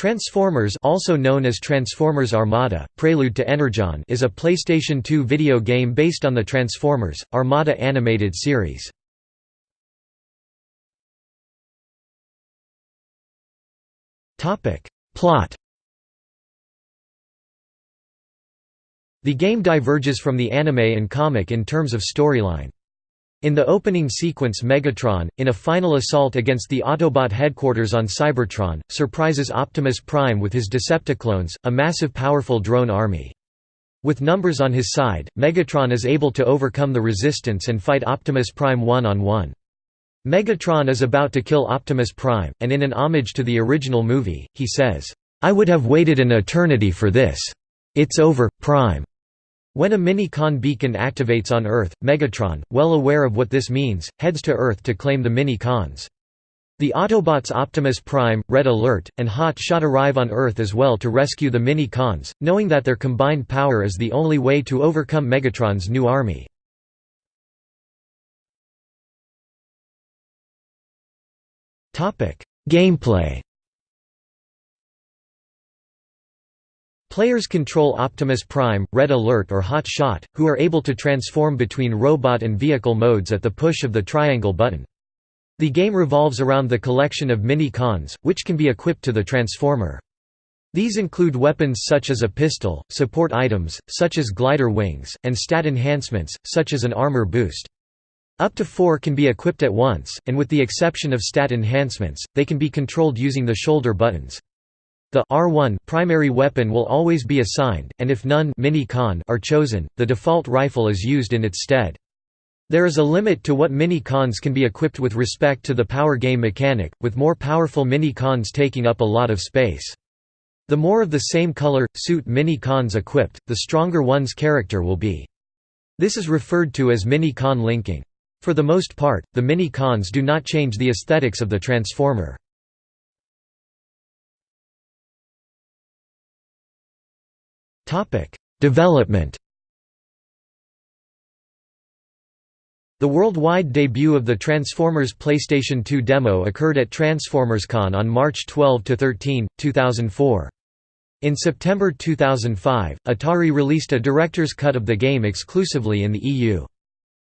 Transformers also known as Transformers Armada, Prelude to Energon is a PlayStation 2 video game based on the Transformers, Armada animated series. Plot The game diverges from the anime and comic in terms of storyline. In the opening sequence Megatron, in a final assault against the Autobot headquarters on Cybertron, surprises Optimus Prime with his Decepticlones, a massive powerful drone army. With numbers on his side, Megatron is able to overcome the resistance and fight Optimus Prime one-on-one. -on -one. Megatron is about to kill Optimus Prime, and in an homage to the original movie, he says, "'I would have waited an eternity for this. It's over, Prime. When a mini-con beacon activates on Earth, Megatron, well aware of what this means, heads to Earth to claim the mini-cons. The Autobots Optimus Prime, Red Alert, and Hot Shot arrive on Earth as well to rescue the mini-cons, knowing that their combined power is the only way to overcome Megatron's new army. Gameplay Players control Optimus Prime, Red Alert or Hot Shot, who are able to transform between robot and vehicle modes at the push of the triangle button. The game revolves around the collection of mini-cons, which can be equipped to the Transformer. These include weapons such as a pistol, support items, such as glider wings, and stat enhancements, such as an armor boost. Up to four can be equipped at once, and with the exception of stat enhancements, they can be controlled using the shoulder buttons. The R1 primary weapon will always be assigned, and if none mini -con are chosen, the default rifle is used in its stead. There is a limit to what mini-cons can be equipped with respect to the power game mechanic, with more powerful mini-cons taking up a lot of space. The more of the same color, suit mini-cons equipped, the stronger one's character will be. This is referred to as mini-con linking. For the most part, the mini-cons do not change the aesthetics of the Transformer. Development The worldwide debut of the Transformers PlayStation 2 demo occurred at TransformersCon on March 12–13, 2004. In September 2005, Atari released a director's cut of the game exclusively in the EU.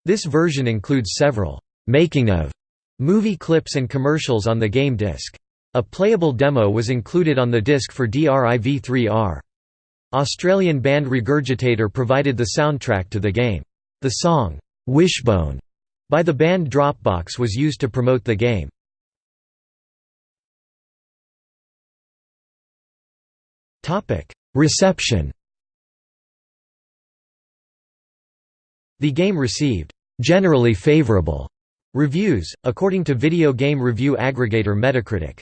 This version includes several «making of» movie clips and commercials on the game disc. A playable demo was included on the disc for DRIV3R. Australian band Regurgitator provided the soundtrack to the game. The song, "'Wishbone' by the band Droppix was used to promote the game. Reception The game received "'generally favorable' reviews, according to video game review aggregator Metacritic.